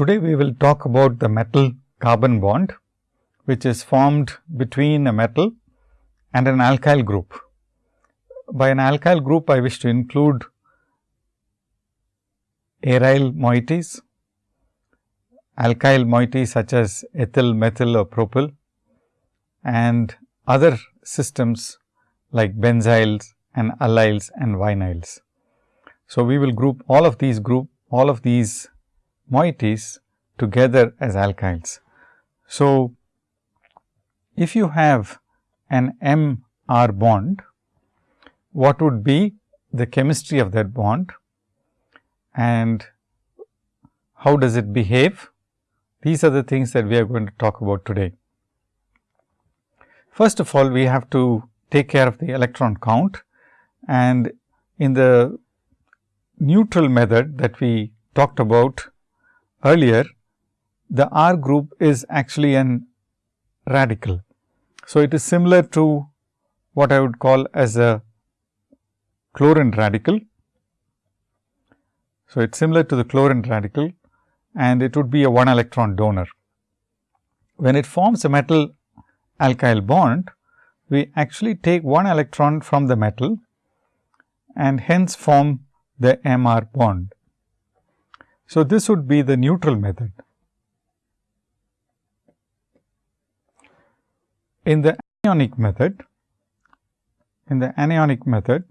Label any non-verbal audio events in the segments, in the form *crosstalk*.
Today, we will talk about the metal carbon bond, which is formed between a metal and an alkyl group. By an alkyl group, I wish to include aryl moieties, alkyl moieties such as ethyl, methyl or propyl and other systems like benzyls and allyls and vinyls. So, we will group all of these group all of these moieties together as alkyls. So, if you have an M R bond, what would be the chemistry of that bond and how does it behave? These are the things that we are going to talk about today. First of all, we have to take care of the electron count and in the neutral method that we talked about earlier, the R group is actually an radical. So, it is similar to what I would call as a chlorine radical. So, it is similar to the chlorine radical and it would be a 1 electron donor. When it forms a metal alkyl bond, we actually take 1 electron from the metal and hence form the MR bond. So, this would be the neutral method. In the anionic method, in the anionic method,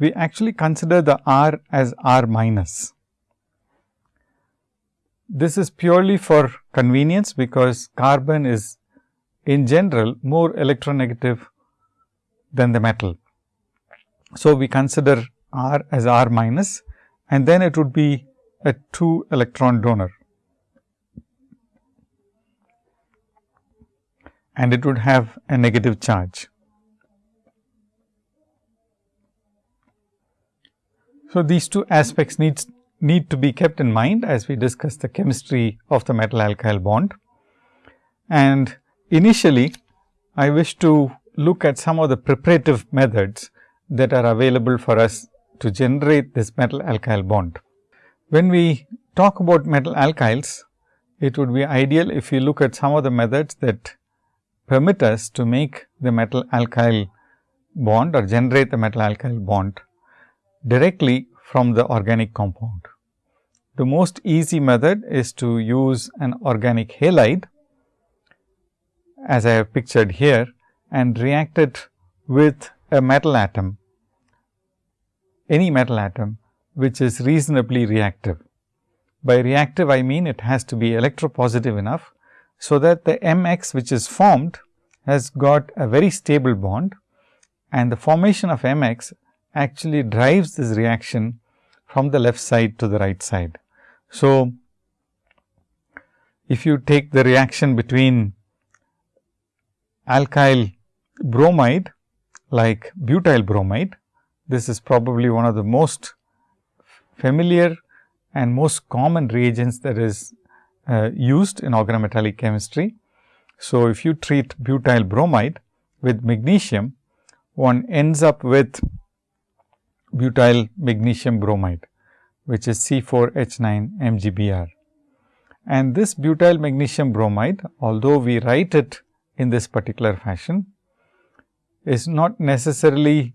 we actually consider the R as R minus. This is purely for convenience, because carbon is in general more electronegative than the metal. So, we consider R as R minus and then it would be a 2 electron donor. and it would have a negative charge. So, these two aspects needs need to be kept in mind as we discuss the chemistry of the metal alkyl bond. And initially, I wish to look at some of the preparative methods that are available for us to generate this metal alkyl bond. When we talk about metal alkyls, it would be ideal if we look at some of the methods that permit us to make the metal alkyl bond or generate the metal alkyl bond directly from the organic compound. The most easy method is to use an organic halide as I have pictured here and react it with a metal atom any metal atom which is reasonably reactive. By reactive I mean it has to be electropositive enough, so that the mx which is formed has got a very stable bond and the formation of mx actually drives this reaction from the left side to the right side. So, if you take the reaction between alkyl bromide like butyl bromide this is probably one of the most familiar and most common reagents that is uh, used in organometallic chemistry. So, if you treat butyl bromide with magnesium, one ends up with butyl magnesium bromide, which is C4H9 MgBr. And this butyl magnesium bromide, although we write it in this particular fashion, is not necessarily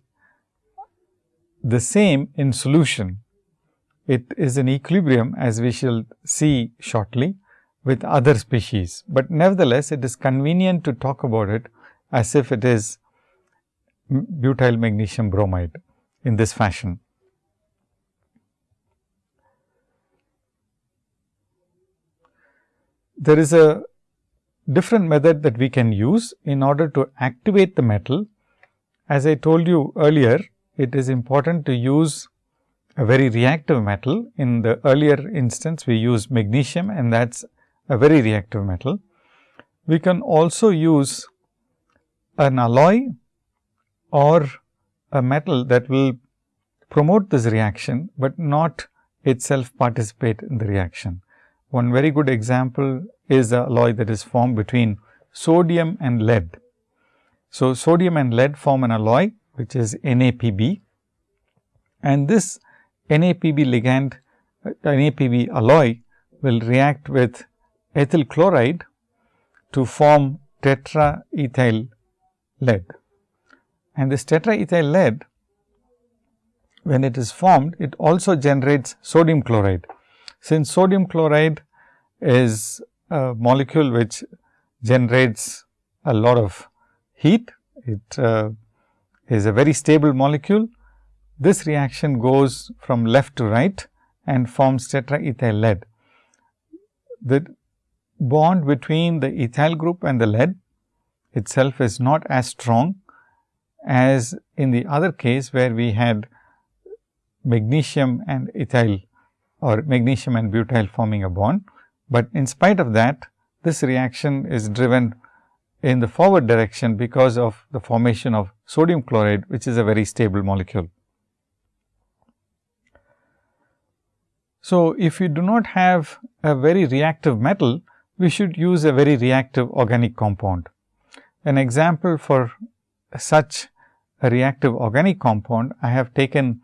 the same in solution. It is in equilibrium as we shall see shortly with other species, but nevertheless it is convenient to talk about it as if it is butyl magnesium bromide in this fashion. There is a different method that we can use in order to activate the metal. As I told you earlier, it is important to use a very reactive metal. In the earlier instance, we use magnesium and that is a very reactive metal. We can also use an alloy or a metal that will promote this reaction, but not itself participate in the reaction. One very good example is the alloy that is formed between sodium and lead. So, sodium and lead form an alloy which is NAPB and this NAPB ligand an APV alloy will react with ethyl chloride to form tetraethyl lead. And this tetraethyl lead when it is formed it also generates sodium chloride. Since sodium chloride is a molecule which generates a lot of heat, it uh, is a very stable molecule. This reaction goes from left to right and forms tetraethyl lead. The bond between the ethyl group and the lead itself is not as strong as in the other case where we had magnesium and ethyl or magnesium and butyl forming a bond. But in spite of that, this reaction is driven in the forward direction because of the formation of sodium chloride, which is a very stable molecule. So, if you do not have a very reactive metal, we should use a very reactive organic compound. An example for such a reactive organic compound, I have taken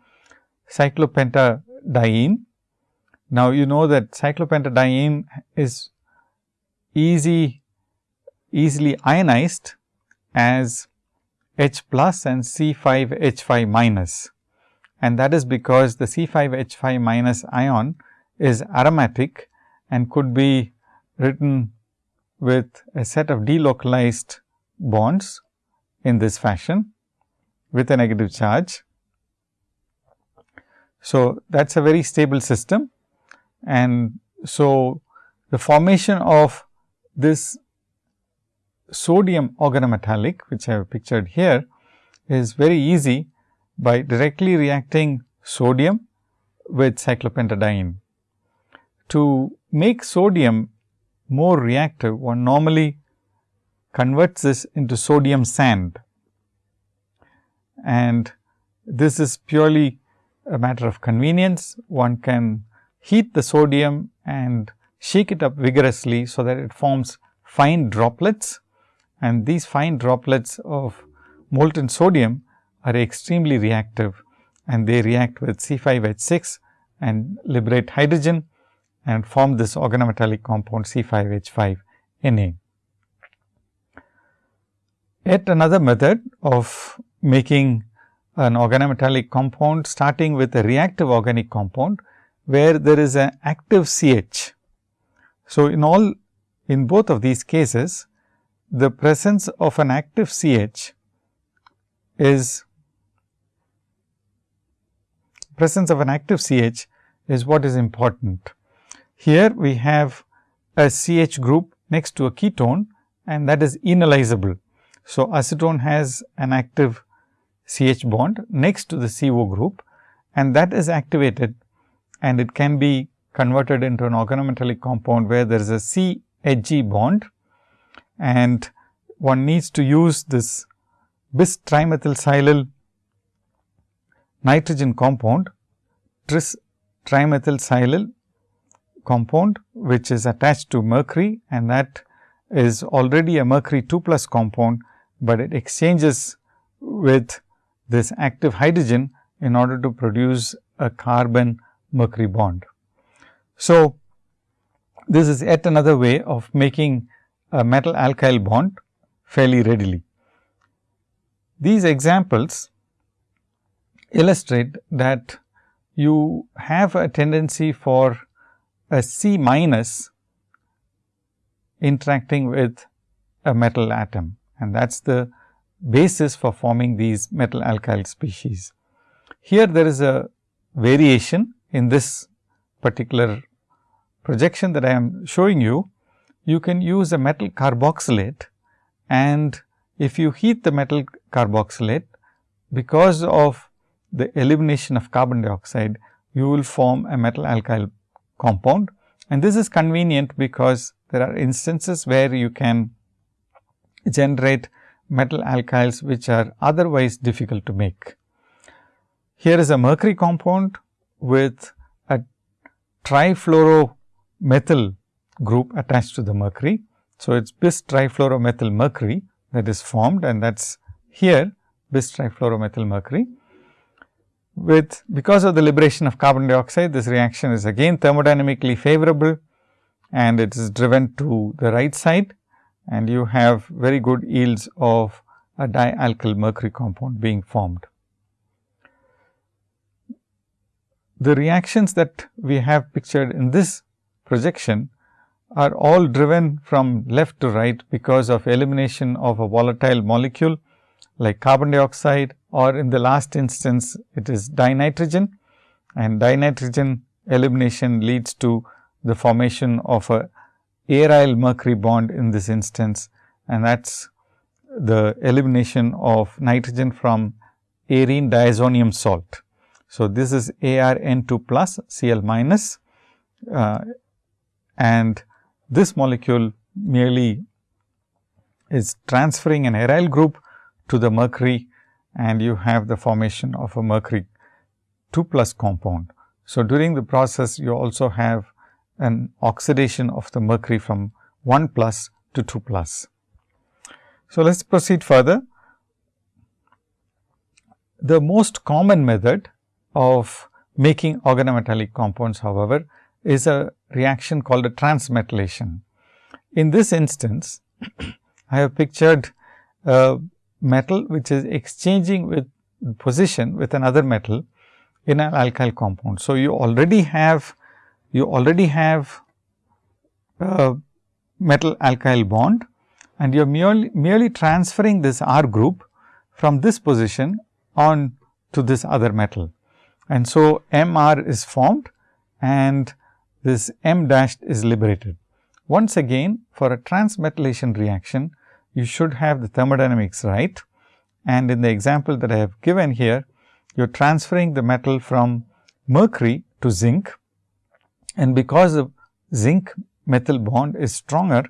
cyclopentadiene. Now, you know that cyclopentadiene is easy, easily ionized as H plus and C 5 H 5 minus and that is because the C 5 H 5 minus ion is aromatic and could be written with a set of delocalized bonds in this fashion with a negative charge. So, that is a very stable system and so the formation of this sodium organometallic which I have pictured here is very easy by directly reacting sodium with cyclopentadiene. To make sodium more reactive, one normally converts this into sodium sand and this is purely a matter of convenience. One can heat the sodium and shake it up vigorously, so that it forms fine droplets and these fine droplets of molten sodium are extremely reactive and they react with C5H6 and liberate hydrogen and form this organometallic compound C5H5Na. Yet another method of making an organometallic compound starting with a reactive organic compound, where there is an active CH. So, in all in both of these cases, the presence of an active CH is presence of an active CH is what is important. Here we have a CH group next to a ketone and that is enolizable. So, acetone has an active CH bond next to the CO group and that is activated and it can be converted into an organometallic compound where there is a C Hg bond and one needs to use this bis trimethylsilyl nitrogen compound, tris compound, which is attached to mercury and that is already a mercury 2 plus compound, but it exchanges with this active hydrogen in order to produce a carbon mercury bond. So, this is yet another way of making a metal alkyl bond fairly readily. These examples illustrate that you have a tendency for a C minus interacting with a metal atom and that is the basis for forming these metal alkyl species. Here there is a variation in this particular projection that I am showing you. You can use a metal carboxylate and if you heat the metal carboxylate because of the elimination of carbon dioxide, you will form a metal alkyl compound. And this is convenient because there are instances where you can generate metal alkyls which are otherwise difficult to make. Here is a mercury compound with a trifluoromethyl group attached to the mercury. So, it is bis trifluoromethyl mercury that is formed and that is here bis trifluoromethyl mercury. with because of the liberation of carbon dioxide this reaction is again thermodynamically favorable and it is driven to the right side and you have very good yields of a dialkyl mercury compound being formed. The reactions that we have pictured in this projection are all driven from left to right because of elimination of a volatile molecule like carbon dioxide or in the last instance it is dinitrogen and dinitrogen elimination leads to the formation of a aryl mercury bond in this instance and that is the elimination of nitrogen from arene diazonium salt. So, this is ARN2 plus Cl minus uh, and this molecule merely is transferring an aryl group to the mercury and you have the formation of a mercury 2 plus compound. So, during the process you also have an oxidation of the mercury from 1 plus to 2 plus. So, let us proceed further. The most common method of making organometallic compounds however, is a reaction called a transmetallation. In this instance, *clears throat* I have pictured a metal which is exchanging with position with another metal in an alkyl compound. So, you already have you already have a metal alkyl bond and you are merely, merely transferring this R group from this position on to this other metal. And so, M R is formed and this M dashed is liberated. Once again for a transmetallation reaction, you should have the thermodynamics right. And in the example that I have given here, you are transferring the metal from mercury to zinc. And because the zinc methyl bond is stronger,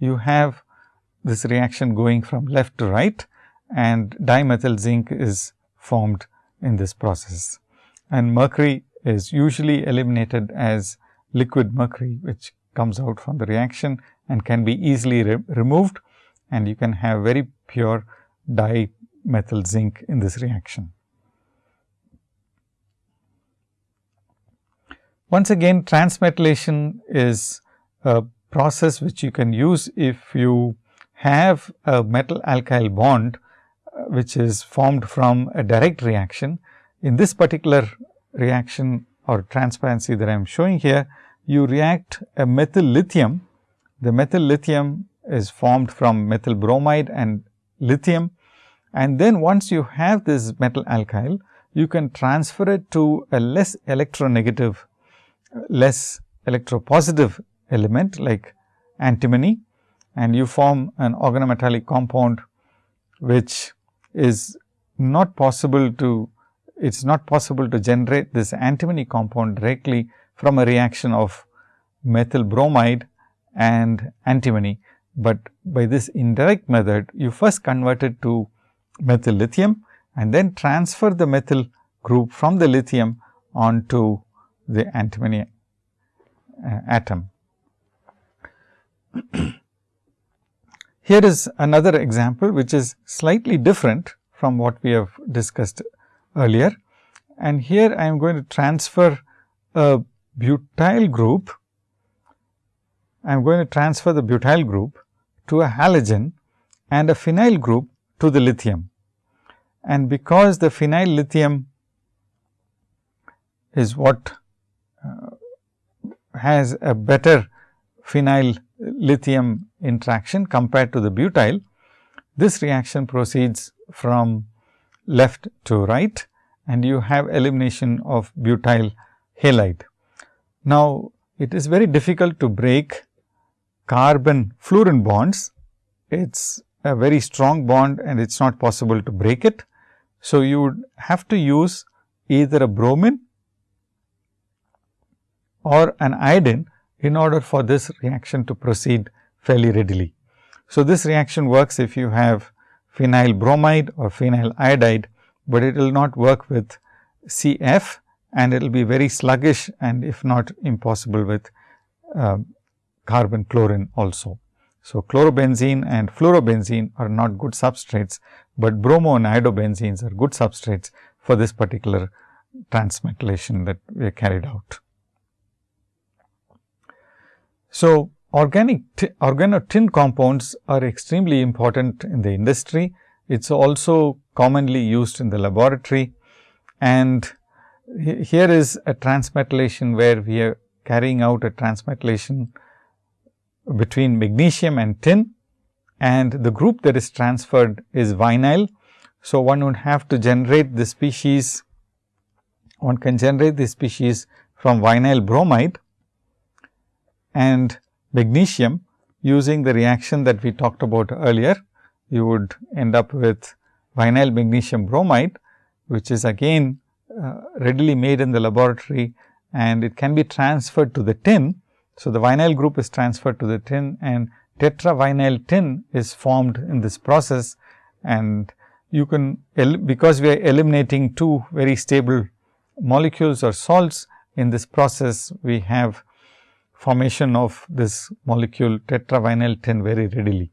you have this reaction going from left to right and dimethyl zinc is formed in this process. And mercury is usually eliminated as liquid mercury, which comes out from the reaction and can be easily re removed and you can have very pure dimethyl zinc in this reaction. Once again transmetallation is a process which you can use if you have a metal alkyl bond uh, which is formed from a direct reaction. In this particular reaction or transparency that I am showing here, you react a methyl lithium. The methyl lithium is formed from methyl bromide and lithium. And then once you have this metal alkyl, you can transfer it to a less electronegative, less electropositive element like antimony and you form an organometallic compound which is not possible to it is not possible to generate this antimony compound directly from a reaction of methyl bromide and antimony, but by this indirect method you first convert it to methyl lithium and then transfer the methyl group from the lithium onto the antimony uh, atom. *clears throat* Here is another example which is slightly different from what we have discussed earlier. And here I am going to transfer a butyl group. I am going to transfer the butyl group to a halogen and a phenyl group to the lithium. And because the phenyl lithium is what uh, has a better phenyl lithium interaction compared to the butyl, this reaction proceeds from left to right and you have elimination of butyl halide. Now, it is very difficult to break carbon fluorine bonds. It is a very strong bond and it is not possible to break it. So, you would have to use either a bromine or an iodine in order for this reaction to proceed fairly readily. So, this reaction works if you have phenyl bromide or phenyl iodide, but it will not work with CF and it will be very sluggish and if not impossible with uh, carbon chlorine also. So, chlorobenzene and fluorobenzene are not good substrates, but bromo and iodobenzenes are good substrates for this particular transmetallation that we carried out. So, organic organotin compounds are extremely important in the industry. It is also commonly used in the laboratory and here is a transmetallation where we are carrying out a transmetallation between magnesium and tin and the group that is transferred is vinyl. So, one would have to generate the species, one can generate the species from vinyl bromide and magnesium using the reaction that we talked about earlier. You would end up with vinyl magnesium bromide, which is again uh, readily made in the laboratory and it can be transferred to the tin. So, the vinyl group is transferred to the tin and tetravinyl tin is formed in this process and you can because we are eliminating two very stable molecules or salts in this process we have formation of this molecule tetravinyl tin very readily.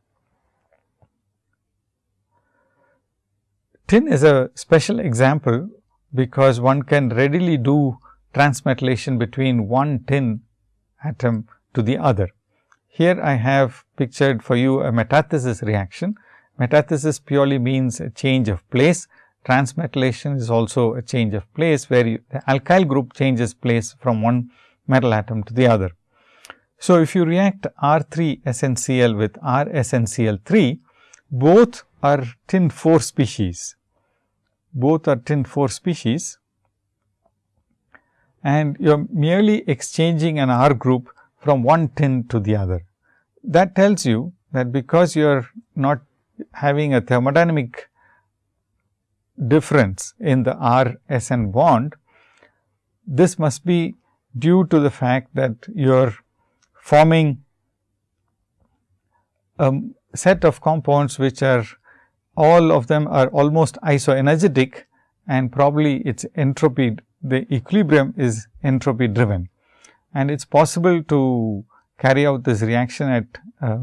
Tin is a special example because one can readily do transmetallation between one tin atom to the other. Here I have pictured for you a metathesis reaction. Metathesis purely means a change of place. Transmetallation is also a change of place, where you, the alkyl group changes place from one metal atom to the other. So, if you react R 3 SNCl with R SNCl 3, both are tin 4 species both are tin 4 species and you are merely exchanging an R group from one tin to the other. That tells you that because you are not having a thermodynamic difference in the R S N bond, this must be due to the fact that you are forming a set of compounds which are all of them are almost isoenergetic and probably its entropy, the equilibrium is entropy driven. And it is possible to carry out this reaction at uh,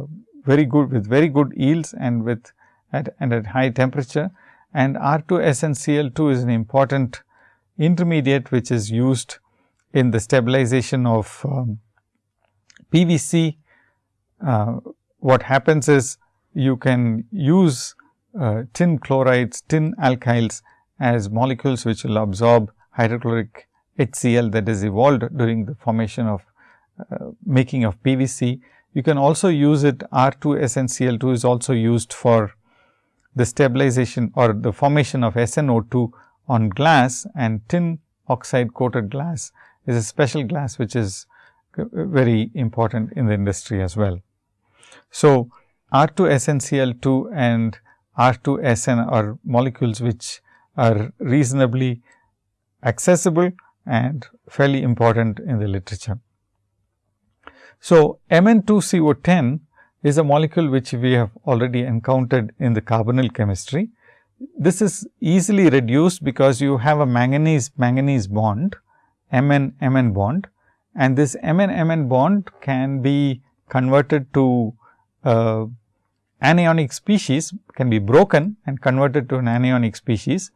very good with very good yields and with at and at high temperature. And R 2 SnCl 2 is an important intermediate which is used in the stabilization of um, PVC. Uh, what happens is you can use uh, tin chlorides, tin alkyls as molecules which will absorb hydrochloric HCl that is evolved during the formation of uh, making of PVC. You can also use it R 2 SnCl2 is also used for the stabilization or the formation of SnO2 on glass and tin oxide coated glass is a special glass which is very important in the industry as well. So, R 2 SnCl2 and R2SN are molecules which are reasonably accessible and fairly important in the literature. So, Mn2CO10 is a molecule which we have already encountered in the carbonyl chemistry. This is easily reduced because you have a manganese manganese bond Mn Mn bond and this Mn Mn bond can be converted to uh, anionic species can be broken and converted to an anionic species,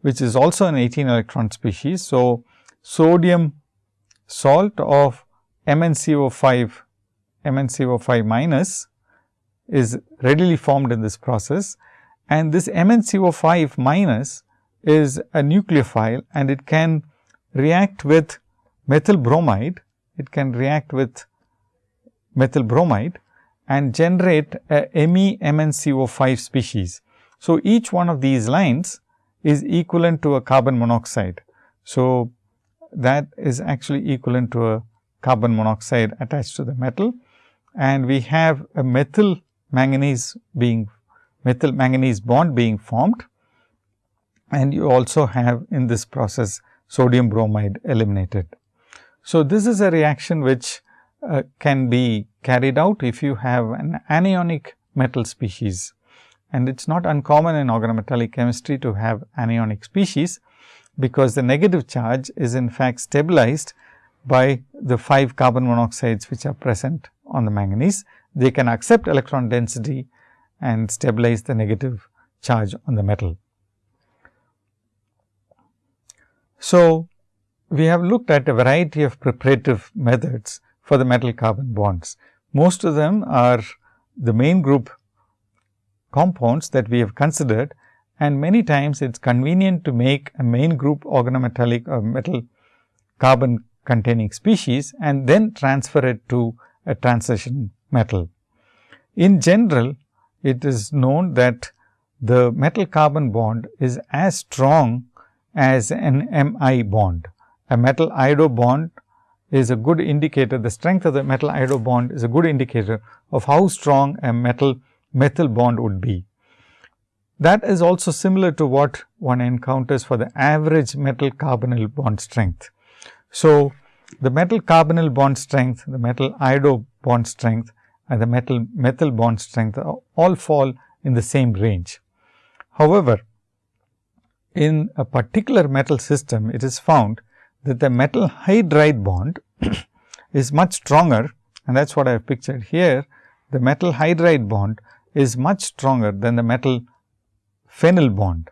which is also an 18 electron species. So, sodium salt of MnCO5 MnCO5 minus is readily formed in this process. And this MnCO5 minus is a nucleophile and it can react with methyl bromide, it can react with methyl bromide and generate a MeMnCO5 species. So, each one of these lines is equivalent to a carbon monoxide. So, that is actually equivalent to a carbon monoxide attached to the metal and we have a methyl manganese being methyl manganese bond being formed and you also have in this process sodium bromide eliminated. So, this is a reaction which uh, can be carried out if you have an anionic metal species. And it is not uncommon in organometallic chemistry to have anionic species, because the negative charge is in fact stabilized by the 5 carbon monoxides which are present on the manganese. They can accept electron density and stabilize the negative charge on the metal. So, we have looked at a variety of preparative methods for the metal carbon bonds. Most of them are the main group compounds that we have considered and many times it is convenient to make a main group organometallic or metal carbon containing species and then transfer it to a transition metal. In general, it is known that the metal carbon bond is as strong as an Mi bond. A metal iodo bond is a good indicator, the strength of the metal iodo bond is a good indicator of how strong a metal methyl bond would be. That is also similar to what one encounters for the average metal carbonyl bond strength. So, the metal carbonyl bond strength, the metal iodo bond strength and the metal methyl bond strength all fall in the same range. However, in a particular metal system, it is found that the metal hydride bond *coughs* is much stronger and that is what I have pictured here. The metal hydride bond is much stronger than the metal phenyl bond.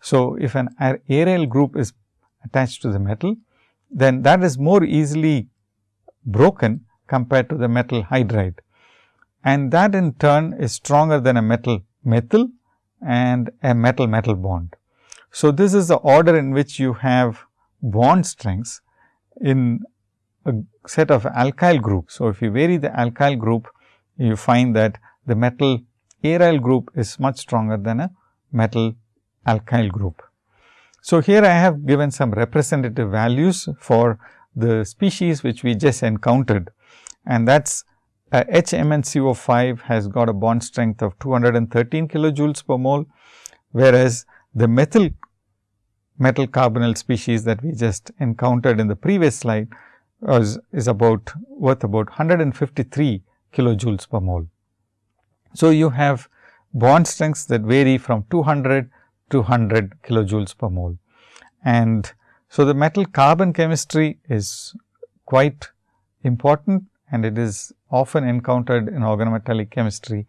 So, if an aryl group is attached to the metal, then that is more easily broken compared to the metal hydride. And that in turn is stronger than a metal methyl and a metal metal bond. So, this is the order in which you have bond strengths in a set of alkyl groups. So, if you vary the alkyl group, you find that the metal aryl group is much stronger than a metal alkyl group. So, here I have given some representative values for the species which we just encountered and that is uh, HMnCO5 has got a bond strength of 213 kilojoules per mole, whereas the methyl metal carbonyl species that we just encountered in the previous slide was, is about worth about 153 kilojoules per mole. So, you have bond strengths that vary from 200 to 100 kilojoules per mole. And so, the metal carbon chemistry is quite important and it is often encountered in organometallic chemistry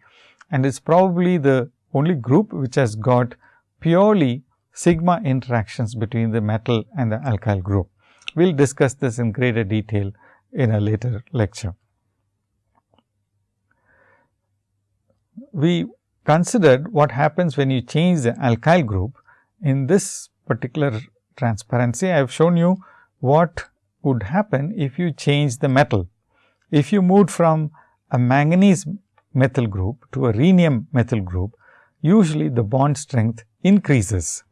and is probably the only group which has got purely sigma interactions between the metal and the alkyl group. We will discuss this in greater detail in a later lecture. We considered what happens when you change the alkyl group. In this particular transparency, I have shown you what would happen if you change the metal. If you moved from a manganese methyl group to a rhenium methyl group, usually the bond strength increases.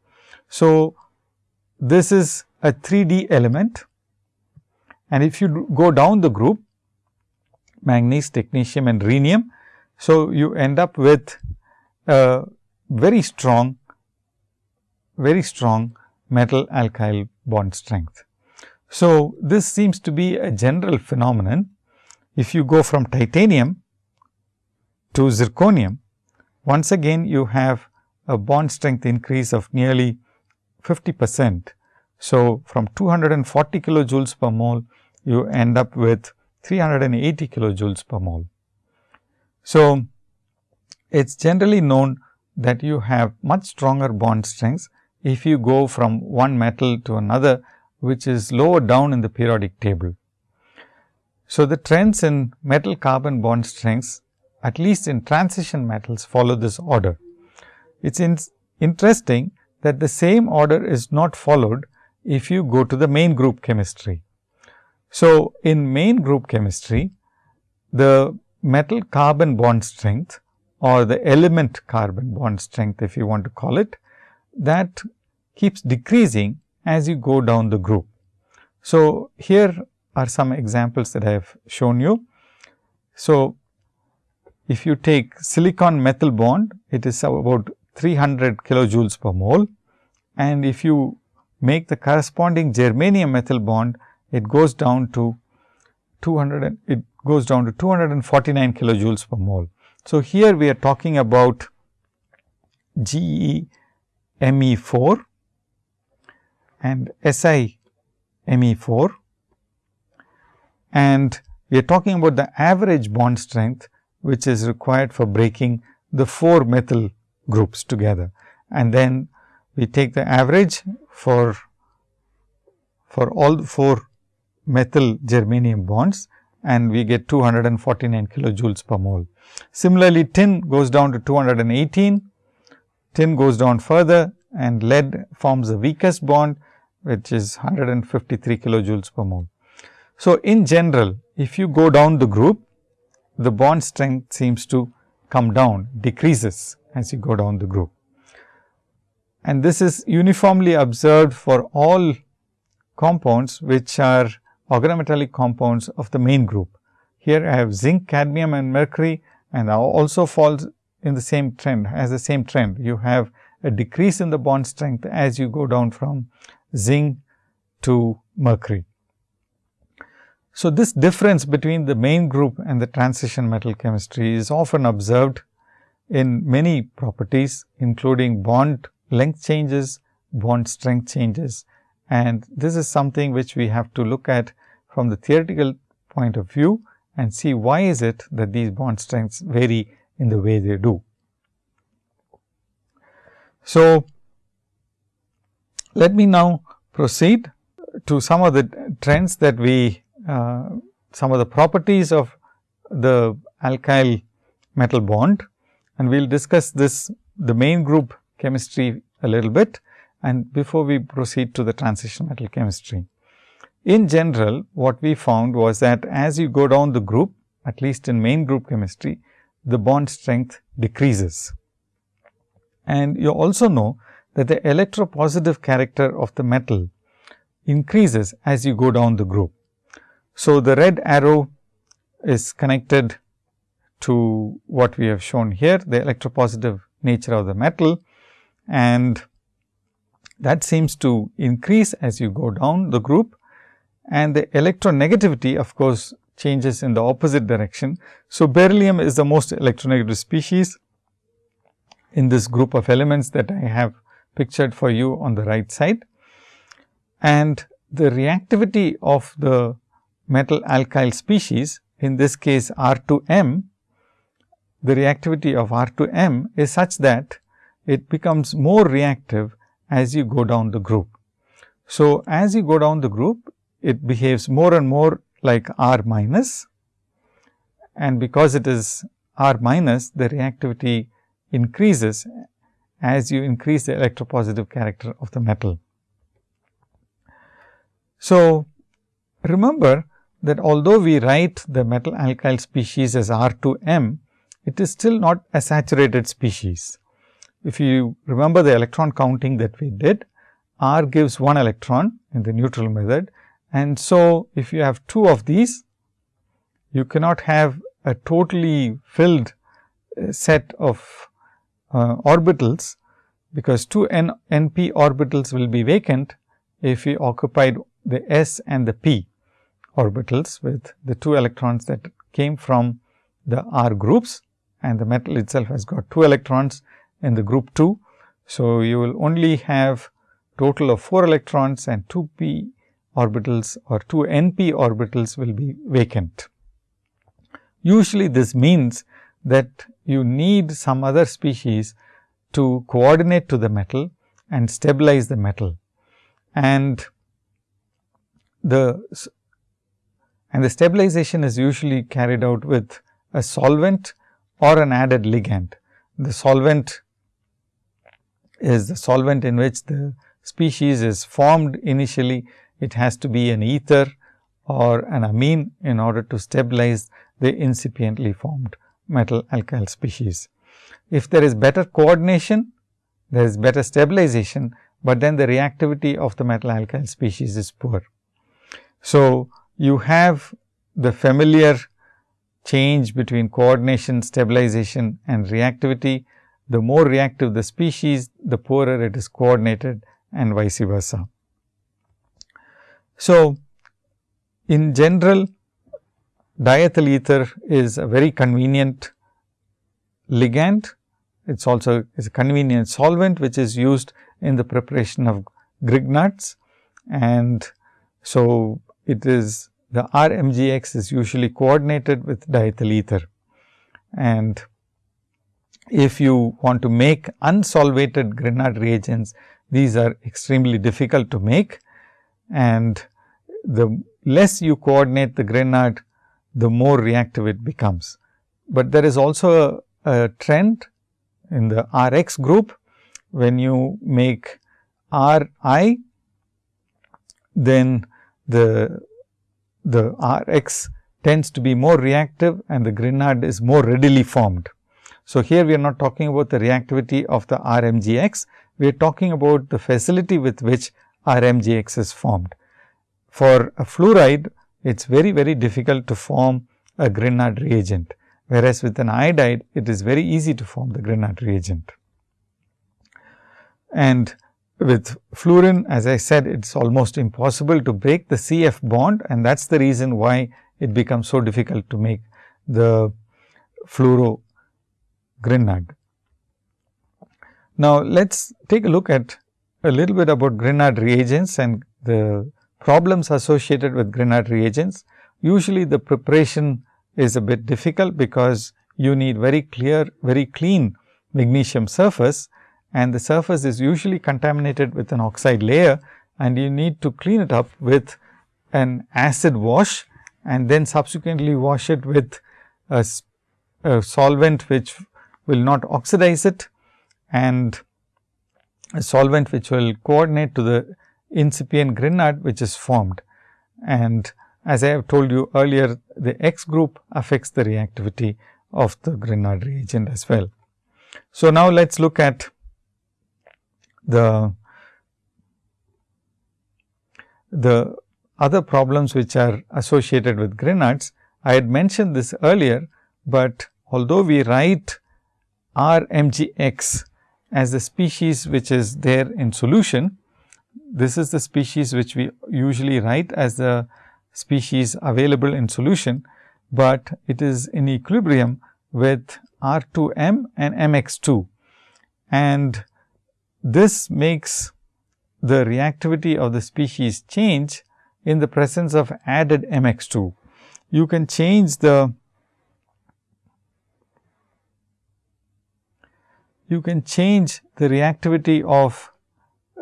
So, this is a 3D element and if you go down the group manganese, technetium and rhenium. So, you end up with a very strong, very strong metal alkyl bond strength. So, this seems to be a general phenomenon. If you go from titanium to zirconium, once again you have a bond strength increase of nearly 50 percent. So, from 240 kilojoules per mole, you end up with 380 kilojoules per mole. So, it is generally known that you have much stronger bond strengths if you go from one metal to another, which is lower down in the periodic table. So, the trends in metal carbon bond strengths at least in transition metals follow this order. It is interesting that the same order is not followed if you go to the main group chemistry. So, in main group chemistry, the metal carbon bond strength or the element carbon bond strength if you want to call it, that keeps decreasing as you go down the group. So, here are some examples that I have shown you. So, if you take silicon methyl bond, it is about 300 kilojoules per mole and if you make the corresponding germanium methyl bond, it goes down to 200 it goes down to 249 kilojoules per mole. So, here we are talking about GeMe4 and SiMe4 and we are talking about the average bond strength which is required for breaking the 4 methyl groups together. And then we take the average for for all four methyl germanium bonds and we get 249 kilojoules per mole. Similarly, tin goes down to 218, tin goes down further and lead forms the weakest bond which is 153 kilojoules per mole. So, in general if you go down the group the bond strength seems to come down decreases as you go down the group. And this is uniformly observed for all compounds which are organometallic compounds of the main group. Here I have zinc, cadmium and mercury and also falls in the same trend as the same trend. You have a decrease in the bond strength as you go down from zinc to mercury. So, this difference between the main group and the transition metal chemistry is often observed in many properties including bond length changes, bond strength changes and this is something which we have to look at from the theoretical point of view and see why is it that these bond strengths vary in the way they do. So, let me now proceed to some of the trends that we uh, some of the properties of the alkyl metal bond and we will discuss this the main group chemistry a little bit and before we proceed to the transition metal chemistry. In general, what we found was that as you go down the group, at least in main group chemistry, the bond strength decreases. And you also know that the electropositive character of the metal increases as you go down the group. So, the red arrow is connected to what we have shown here, the electropositive nature of the metal and that seems to increase as you go down the group and the electronegativity of course, changes in the opposite direction. So, beryllium is the most electronegative species in this group of elements that I have pictured for you on the right side. And the reactivity of the metal alkyl species in this case R 2 M, the reactivity of R 2 M is such that it becomes more reactive as you go down the group. So, as you go down the group, it behaves more and more like R minus and because it is R minus, the reactivity increases as you increase the electropositive character of the metal. So, remember that although we write the metal alkyl species as R 2 M, it is still not a saturated species. If you remember the electron counting that we did, R gives 1 electron in the neutral method. And so, if you have 2 of these, you cannot have a totally filled uh, set of uh, orbitals, because 2 n np orbitals will be vacant if we occupied the s and the p orbitals with the 2 electrons that came from the R groups and the metal itself has got 2 electrons in the group 2. So, you will only have total of 4 electrons and 2 p orbitals or 2 n p orbitals will be vacant. Usually, this means that you need some other species to coordinate to the metal and stabilize the metal. And the and the stabilization is usually carried out with a solvent or an added ligand. The solvent is the solvent in which the species is formed initially. It has to be an ether or an amine in order to stabilize the incipiently formed metal alkyl species. If there is better coordination, there is better stabilization, but then the reactivity of the metal alkyl species is poor. So, you have the familiar change between coordination, stabilization and reactivity the more reactive the species, the poorer it is coordinated and vice versa. So, in general diethyl ether is a very convenient ligand. It is also is a convenient solvent which is used in the preparation of Grignards and so it is the RMGX is usually coordinated with diethyl ether. And if you want to make unsolvated Grignard reagents, these are extremely difficult to make. And the less you coordinate the Grignard, the more reactive it becomes. But there is also a, a trend in the R x group. When you make R i, then the, the R x tends to be more reactive and the Grignard is more readily formed. So, here we are not talking about the reactivity of the RMGX, we are talking about the facility with which RMGX is formed. For a fluoride, it is very, very difficult to form a Grignard reagent, whereas with an iodide, it is very easy to form the Grignard reagent. And with fluorine, as I said, it is almost impossible to break the CF bond and that is the reason why it becomes so difficult to make the fluoro Grignard. Now, let us take a look at a little bit about Grignard reagents and the problems associated with Grignard reagents. Usually, the preparation is a bit difficult because you need very clear, very clean magnesium surface and the surface is usually contaminated with an oxide layer and you need to clean it up with an acid wash and then subsequently wash it with a, a solvent which will not oxidize it and a solvent which will coordinate to the incipient Grignard which is formed. And as I have told you earlier, the X group affects the reactivity of the Grignard reagent as well. So, now let us look at the the other problems which are associated with Grignards. I had mentioned this earlier, but although we write R m g x as the species which is there in solution. This is the species which we usually write as the species available in solution, but it is in equilibrium with R 2 m and m x 2. And this makes the reactivity of the species change in the presence of added m x 2. You can change the you can change the reactivity of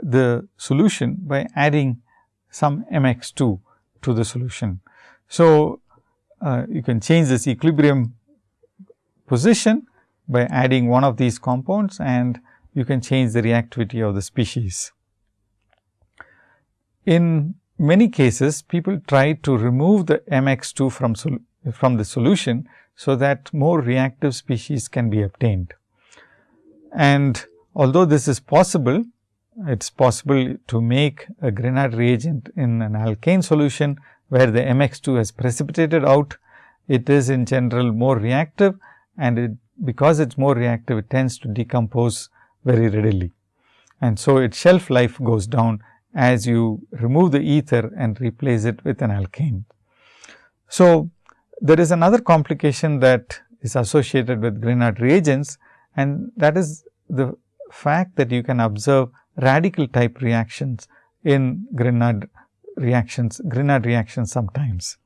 the solution by adding some mx 2 to the solution. So, uh, you can change this equilibrium position by adding one of these compounds and you can change the reactivity of the species. In many cases, people try to remove the mx 2 from, from the solution, so that more reactive species can be obtained. And although this is possible, it is possible to make a Grignard reagent in an alkane solution, where the MX 2 has precipitated out. It is in general more reactive and it, because it is more reactive, it tends to decompose very readily. And so, its shelf life goes down as you remove the ether and replace it with an alkane. So, there is another complication that is associated with Grignard reagents and that is the fact that you can observe radical type reactions in Grignard reactions, Grignard reactions sometimes.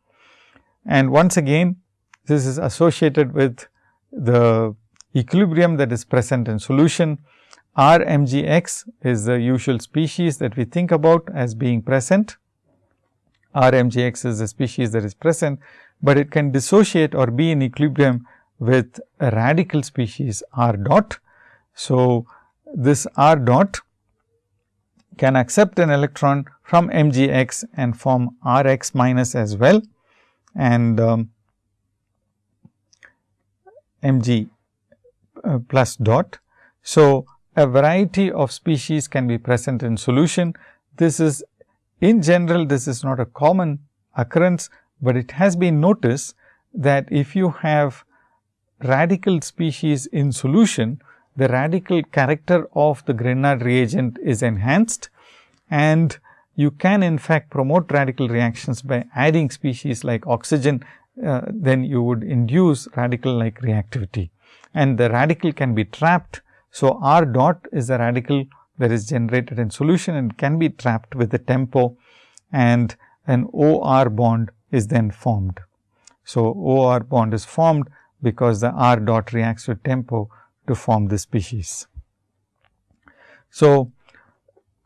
And once again, this is associated with the equilibrium that is present in solution. R m g x is the usual species that we think about as being present. R m g x is the species that is present, but it can dissociate or be in equilibrium with a radical species r dot. So, this r dot can accept an electron from m g x and form r x minus as well and um, m g uh, plus dot. So, a variety of species can be present in solution. This is in general this is not a common occurrence, but it has been noticed that if you have radical species in solution, the radical character of the Grignard reagent is enhanced and you can in fact promote radical reactions by adding species like oxygen, uh, then you would induce radical like reactivity and the radical can be trapped. So, R dot is a radical that is generated in solution and can be trapped with the tempo and an OR bond is then formed. So, OR bond is formed because the R dot reacts with tempo to form the species. So,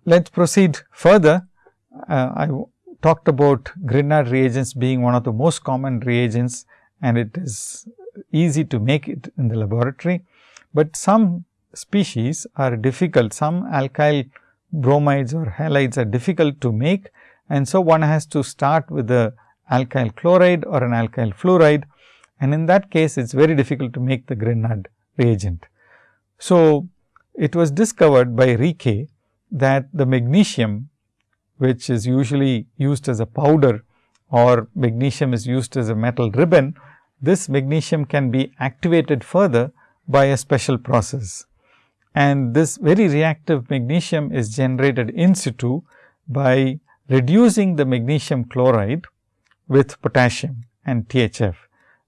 let us proceed further uh, I talked about Grignard reagents being one of the most common reagents and it is easy to make it in the laboratory, but some species are difficult. Some alkyl bromides or halides are difficult to make and so one has to start with the alkyl chloride or an alkyl fluoride and in that case it is very difficult to make the Grignard reagent. So, it was discovered by Rieke that the magnesium which is usually used as a powder or magnesium is used as a metal ribbon, this magnesium can be activated further by a special process. And this very reactive magnesium is generated in situ by reducing the magnesium chloride with potassium and THF.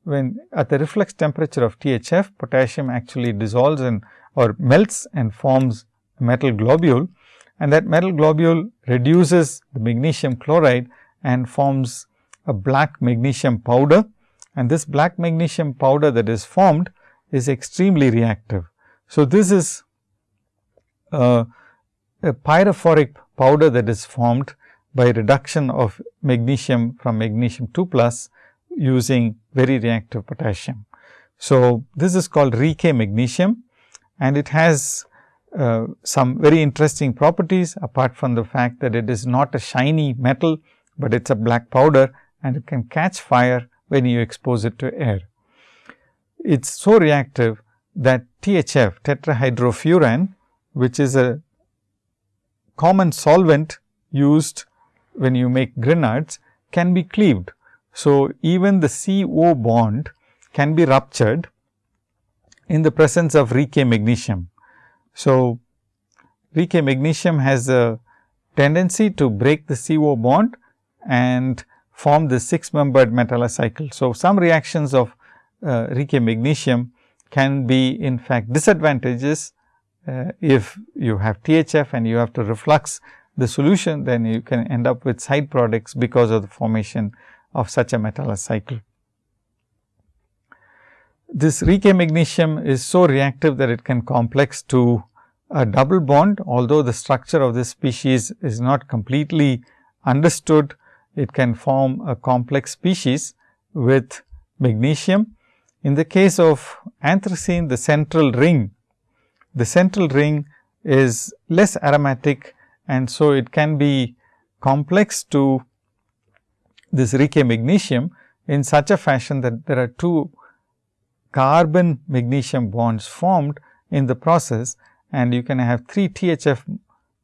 When at the reflux temperature of THF, potassium actually dissolves and or melts and forms a metal globule and that metal globule reduces the magnesium chloride and forms a black magnesium powder and this black magnesium powder that is formed is extremely reactive. So, this is a, a pyrophoric powder that is formed by reduction of magnesium from magnesium 2 plus using very reactive potassium. So, this is called Rieke magnesium and it has uh, some very interesting properties apart from the fact that it is not a shiny metal, but it is a black powder and it can catch fire when you expose it to air. It is so reactive that THF tetrahydrofuran which is a common solvent used when you make Grignards can be cleaved. So, even the CO bond can be ruptured in the presence of Rieke magnesium. So, Rieke magnesium has a tendency to break the CO bond and form the 6 membered metallocycle. So, some reactions of uh, magnesium can be in fact disadvantageous uh, if you have THF and you have to reflux the solution, then you can end up with side products because of the formation of such a metallocycle. This Rieke magnesium is so reactive that it can complex to a double bond, although the structure of this species is not completely understood, it can form a complex species with magnesium. In the case of anthracene, the central ring, the central ring is less aromatic and so it can be complex to this Rieke magnesium in such a fashion that there are two carbon magnesium bonds formed in the process and you can have 3 THF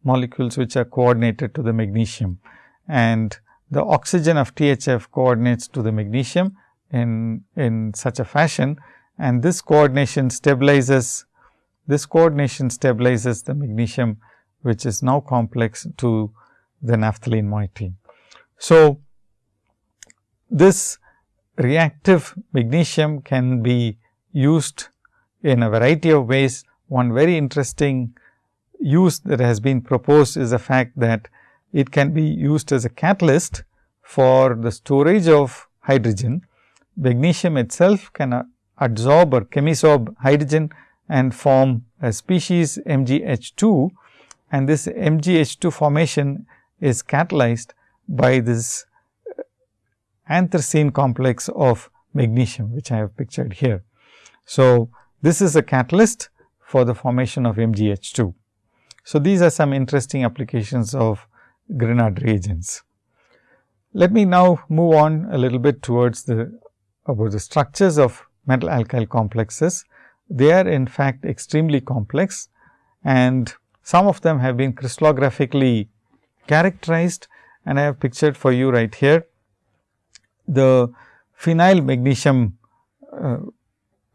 molecules which are coordinated to the magnesium. And the oxygen of THF coordinates to the magnesium in, in such a fashion. And this coordination stabilizes this coordination stabilizes the magnesium which is now complex to the naphthalene moiety. So, this reactive magnesium can be used in a variety of ways one very interesting use that has been proposed is the fact that it can be used as a catalyst for the storage of hydrogen. Magnesium itself can absorb or chemisorb hydrogen and form a species MgH2 and this MgH2 formation is catalyzed by this uh, anthracene complex of magnesium, which I have pictured here. So, this is a catalyst for the formation of MgH2. So, these are some interesting applications of Grignard reagents. Let me now move on a little bit towards the about the structures of metal alkyl complexes. They are in fact extremely complex and some of them have been crystallographically characterized and I have pictured for you right here the phenyl magnesium uh,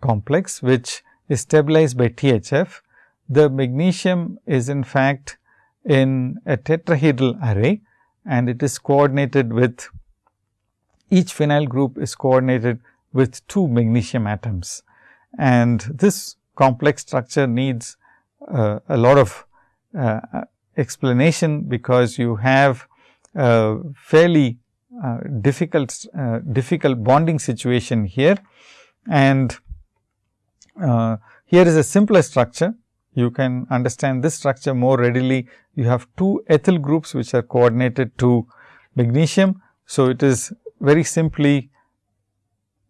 complex which is stabilized by THF. The magnesium is in fact in a tetrahedral array and it is coordinated with each phenyl group is coordinated with two magnesium atoms. And this complex structure needs uh, a lot of uh, explanation, because you have a fairly uh, difficult uh, difficult bonding situation here and uh, here is a simpler structure. you can understand this structure more readily. You have two ethyl groups which are coordinated to magnesium. So, it is very simply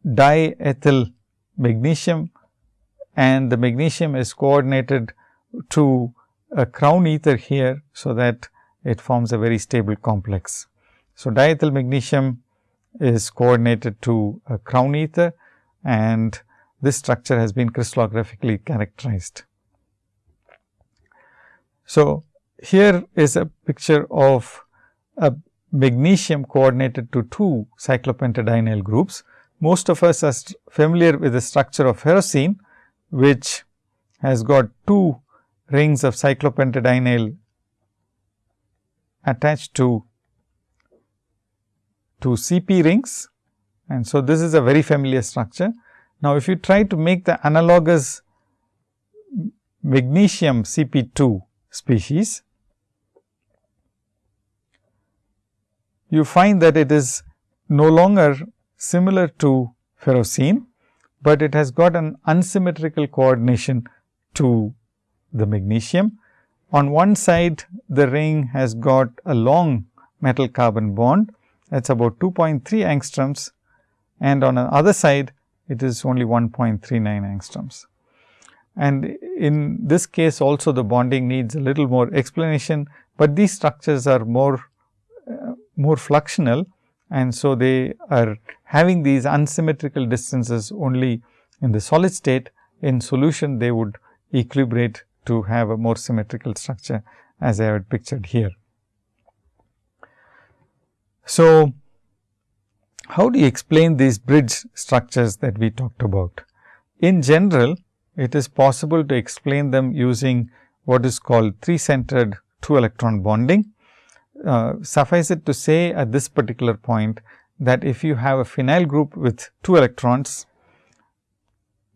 diethyl magnesium and the magnesium is coordinated to a crown ether here. So, that it forms a very stable complex. So, diethyl magnesium is coordinated to a crown ether and this structure has been crystallographically characterized. So, here is a picture of a magnesium coordinated to two cyclopentadienyl groups. Most of us are familiar with the structure of ferrocene, which has got two rings of cyclopentadienyl attached to to CP rings and so this is a very familiar structure. Now, if you try to make the analogous magnesium CP2 species, you find that it is no longer similar to ferrocene, but it has got an unsymmetrical coordination to the magnesium. On one side, the ring has got a long metal carbon bond that is about 2.3 angstroms and on the other side it is only 1.39 angstroms. And in this case also the bonding needs a little more explanation, but these structures are more uh, more fluxional and so they are having these unsymmetrical distances only in the solid state. In solution they would equilibrate to have a more symmetrical structure as I have pictured here. So, how do you explain these bridge structures that we talked about? In general, it is possible to explain them using what is called three centered two electron bonding. Uh, suffice it to say at this particular point that if you have a phenyl group with two electrons,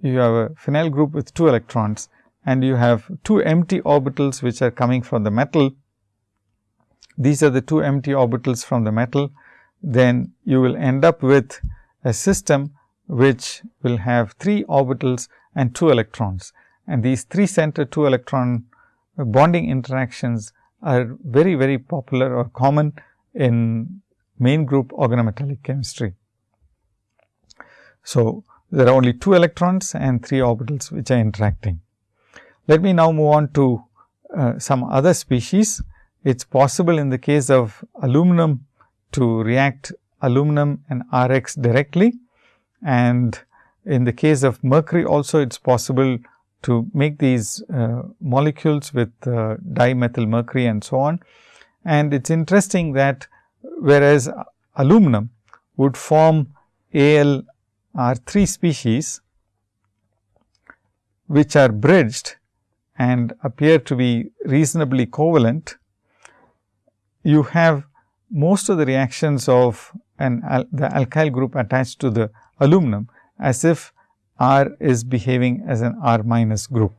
you have a phenyl group with two electrons and you have two empty orbitals which are coming from the metal these are the two empty orbitals from the metal, then you will end up with a system which will have three orbitals and two electrons. And these three center two electron bonding interactions are very, very popular or common in main group organometallic chemistry. So, there are only two electrons and three orbitals which are interacting. Let me now move on to uh, some other species. It is possible in the case of aluminum to react aluminum and RX directly and in the case of mercury also it is possible to make these uh, molecules with uh, dimethyl mercury and so on. And it is interesting that whereas aluminum would form AlR3 species which are bridged and appear to be reasonably covalent you have most of the reactions of an al the alkyl group attached to the aluminum as if R is behaving as an R minus group.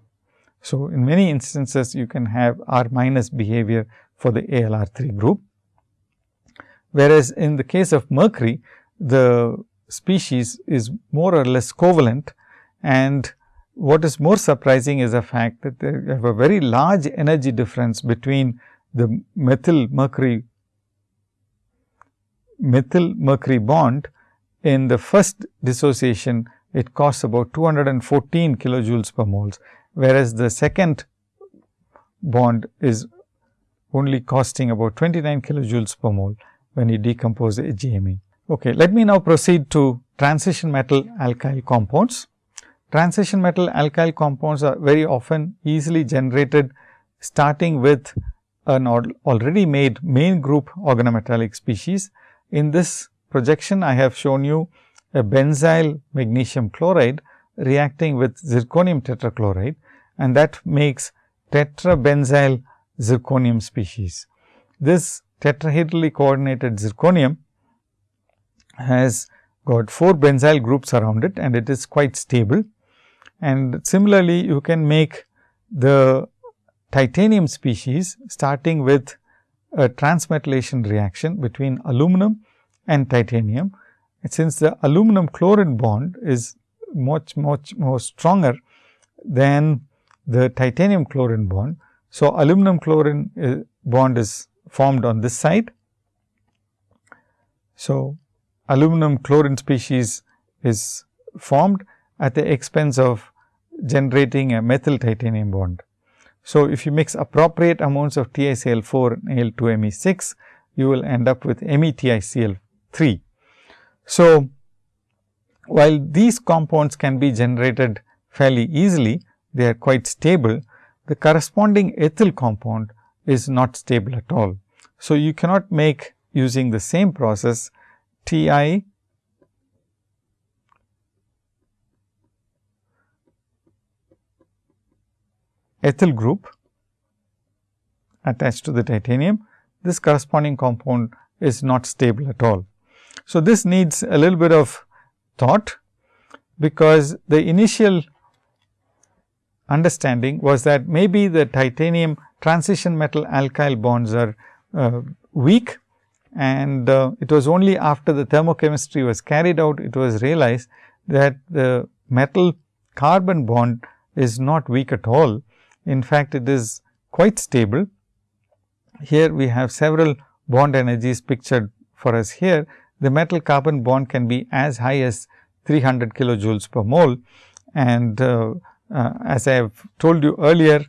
So, in many instances you can have R minus behavior for the ALR3 group. Whereas, in the case of mercury the species is more or less covalent. And what is more surprising is the fact that they have a very large energy difference between the methyl mercury methyl mercury bond. In the first dissociation it costs about 214 kilojoules per moles, whereas the second bond is only costing about 29 kilojoules per mole when you decompose the GME. Okay, let me now proceed to transition metal alkyl compounds. Transition metal alkyl compounds are very often easily generated starting with an already made main group organometallic species. In this projection, I have shown you a benzyl magnesium chloride reacting with zirconium tetrachloride and that makes tetrabenzyl zirconium species. This tetrahedrally coordinated zirconium has got 4 benzyl groups around it and it is quite stable. And similarly, you can make the titanium species starting with a transmetallation reaction between aluminum and titanium. And since the aluminum chlorine bond is much much more stronger than the titanium chlorine bond. So, aluminum chlorine uh, bond is formed on this side. So, aluminum chlorine species is formed at the expense of generating a methyl titanium bond. So, if you mix appropriate amounts of TiCl4 and Al2Me6, you will end up with METiCl3. So, while these compounds can be generated fairly easily, they are quite stable, the corresponding ethyl compound is not stable at all. So, you cannot make using the same process Ti ethyl group attached to the titanium, this corresponding compound is not stable at all. So, this needs a little bit of thought, because the initial understanding was that maybe the titanium transition metal alkyl bonds are uh, weak and uh, it was only after the thermochemistry was carried out, it was realized that the metal carbon bond is not weak at all. In fact, it is quite stable. Here we have several bond energies pictured for us here. The metal carbon bond can be as high as 300 kilojoules per mole and uh, uh, as I have told you earlier,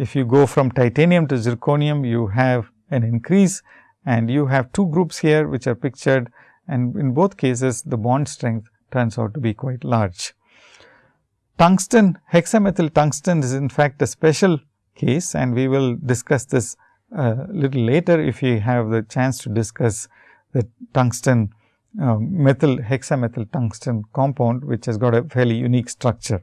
if you go from titanium to zirconium, you have an increase and you have two groups here which are pictured and in both cases the bond strength turns out to be quite large. Tungsten, hexamethyl tungsten is in fact a special case and we will discuss this a uh, little later if we have the chance to discuss the tungsten uh, methyl hexamethyl tungsten compound which has got a fairly unique structure.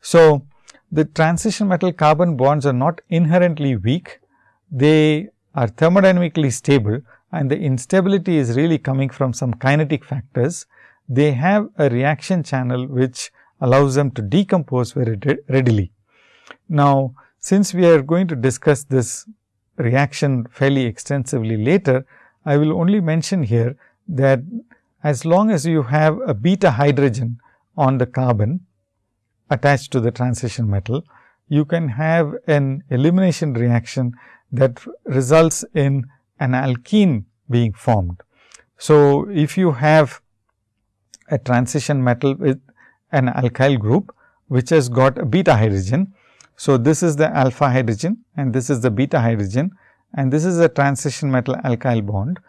So, the transition metal carbon bonds are not inherently weak, they are thermodynamically stable and the instability is really coming from some kinetic factors. They have a reaction channel which allows them to decompose very readily. Now, since we are going to discuss this reaction fairly extensively later, I will only mention here that as long as you have a beta hydrogen on the carbon, attached to the transition metal, you can have an elimination reaction that results in an alkene being formed. So, if you have a transition metal with an alkyl group, which has got a beta hydrogen. So, this is the alpha hydrogen and this is the beta hydrogen and this is a transition metal alkyl bond.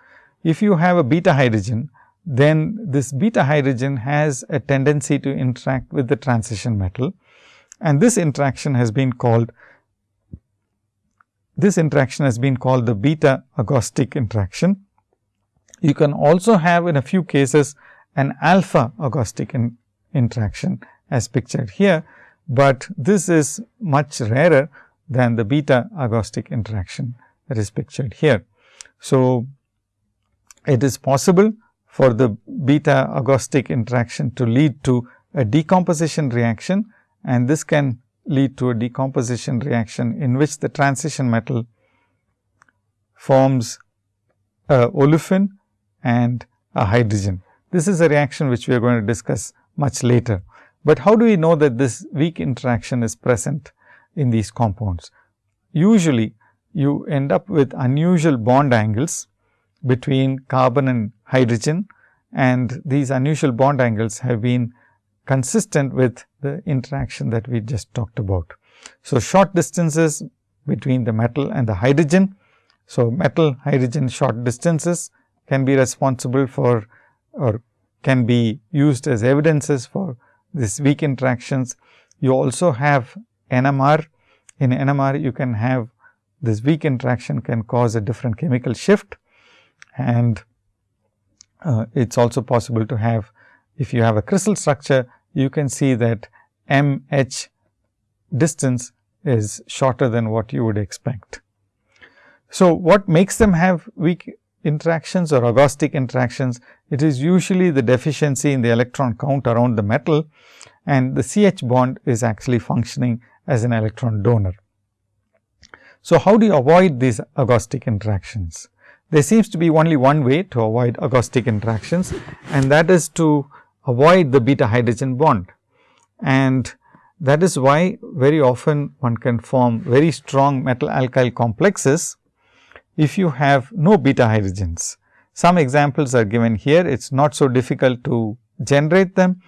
If you have a beta hydrogen, then this beta hydrogen has a tendency to interact with the transition metal and this interaction has been called this interaction has been called the beta agostic interaction. You can also have in a few cases an alpha agostic in interaction as pictured here, but this is much rarer than the beta agostic interaction that is pictured here. So, it is possible for the beta agostic interaction to lead to a decomposition reaction and this can lead to a decomposition reaction in which the transition metal forms a olefin and a hydrogen. This is a reaction which we are going to discuss much later. But how do we know that this weak interaction is present in these compounds? Usually, you end up with unusual bond angles between carbon and hydrogen and these unusual bond angles have been consistent with the interaction that we just talked about. So, short distances between the metal and the hydrogen. So, metal hydrogen short distances can be responsible for or can be used as evidences for these weak interactions. You also have NMR. In NMR, you can have this weak interaction can cause a different chemical shift and uh, it is also possible to have if you have a crystal structure, you can see that M H distance is shorter than what you would expect. So, what makes them have weak interactions or agostic interactions? It is usually the deficiency in the electron count around the metal and the CH bond is actually functioning as an electron donor. So, how do you avoid these agostic interactions? There seems to be only one way to avoid agostic interactions and that is to avoid the beta hydrogen bond. And that is why very often one can form very strong metal alkyl complexes if you have no beta hydrogens. Some examples are given here. It is not so difficult to generate them.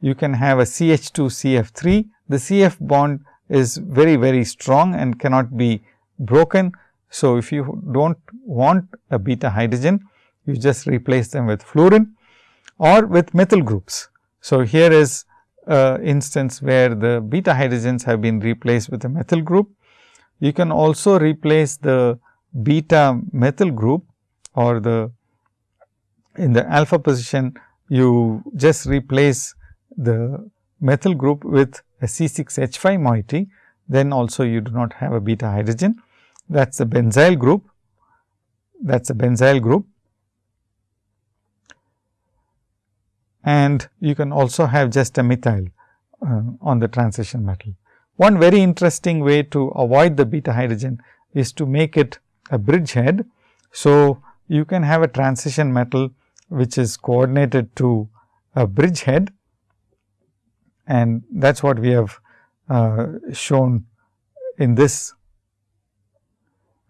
You can have a CH2 CF3. The CF bond is very, very strong and cannot be broken. So, if you do not want a beta hydrogen, you just replace them with fluorine or with methyl groups. So, here is a instance where the beta hydrogens have been replaced with a methyl group. You can also replace the beta methyl group or the in the alpha position you just replace the methyl group with a C6H5 moiety, then also you do not have a beta hydrogen. That is a benzyl group, that is a benzyl group. And you can also have just a methyl uh, on the transition metal. One very interesting way to avoid the beta hydrogen is to make it a bridgehead. So, you can have a transition metal which is coordinated to a bridgehead and that is what we have uh, shown in this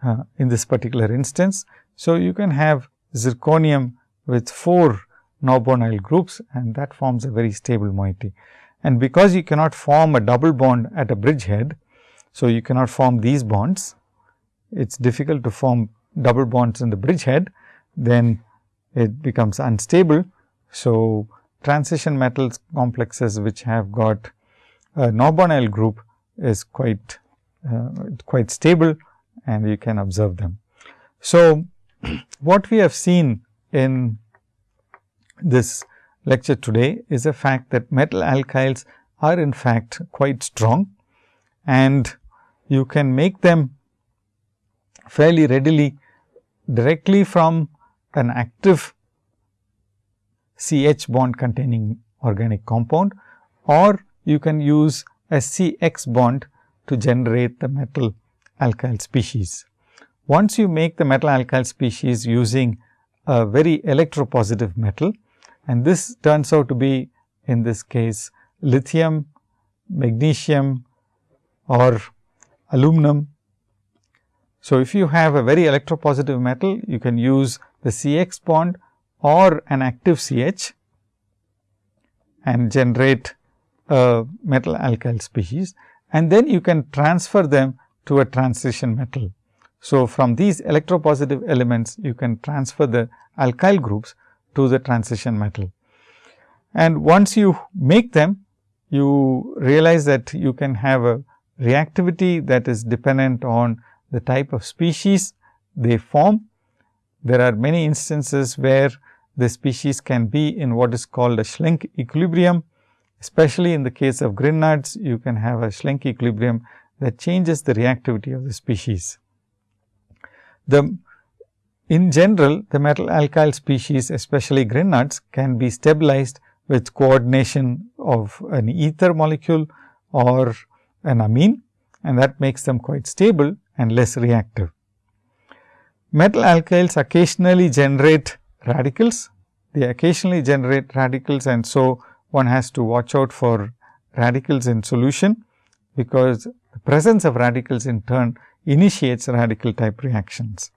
uh, in this particular instance. So, you can have zirconium with 4 carbonyl groups and that forms a very stable moiety. And because you cannot form a double bond at a bridgehead, so you cannot form these bonds, it is difficult to form double bonds in the bridgehead, then it becomes unstable. So, transition metals complexes which have got a carbonyl group is quite uh, quite stable and you can observe them. So, *clears throat* what we have seen in this lecture today is a fact that metal alkyls are in fact quite strong and you can make them fairly readily directly from an active CH bond containing organic compound or you can use a CX bond to generate the metal alkyl species. Once you make the metal alkyl species using a very electropositive metal and this turns out to be in this case lithium, magnesium or aluminum. So, if you have a very electropositive metal, you can use the CX bond or an active CH and generate a metal alkyl species and then you can transfer them to a transition metal. So, from these electropositive elements you can transfer the alkyl groups to the transition metal. And once you make them you realize that you can have a reactivity that is dependent on the type of species they form. There are many instances where the species can be in what is called a Schlenk equilibrium. Especially in the case of Grignards, you can have a Schlenk equilibrium that changes the reactivity of the species. The in general, the metal alkyl species, especially Grignards, can be stabilized with coordination of an ether molecule or an amine and that makes them quite stable and less reactive. Metal alkyls occasionally generate radicals. They occasionally generate radicals and so one has to watch out for radicals in solution, because the presence of radicals in turn initiates radical type reactions.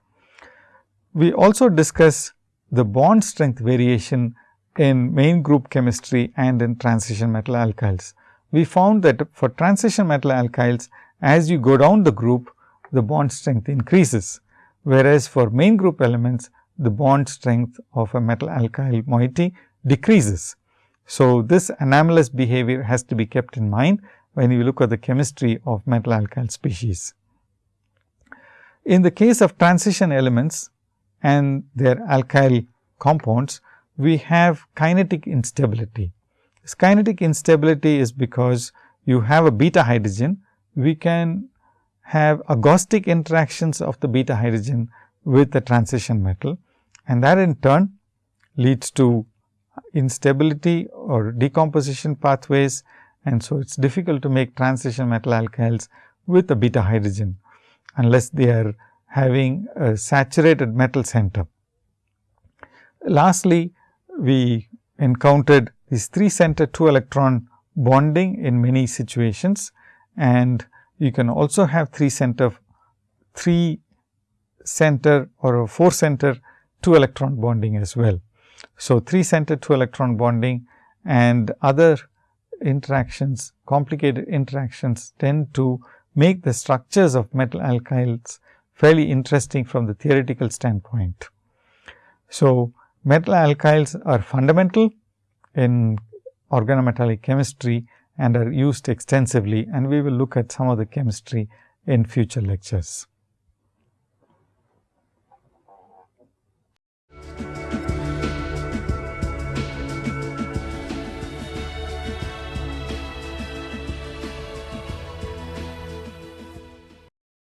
We also discuss the bond strength variation in main group chemistry and in transition metal alkyls. We found that for transition metal alkyls, as you go down the group, the bond strength increases, whereas for main group elements, the bond strength of a metal alkyl moiety decreases. So, this anomalous behavior has to be kept in mind when you look at the chemistry of metal alkyl species. In the case of transition elements and their alkyl compounds, we have kinetic instability. This kinetic instability is because you have a beta hydrogen, we can have agostic interactions of the beta hydrogen with the transition metal and that in turn leads to instability or decomposition pathways and so it is difficult to make transition metal alkyls with a beta hydrogen unless they are having a saturated metal center. Lastly, we encountered these 3 center 2 electron bonding in many situations and you can also have 3 center 3 center or a 4 center 2 electron bonding as well. So, 3 center 2 electron bonding and other interactions complicated interactions tend to make the structures of metal alkyls fairly interesting from the theoretical standpoint. So, metal alkyls are fundamental in organometallic chemistry and are used extensively and we will look at some of the chemistry in future lectures.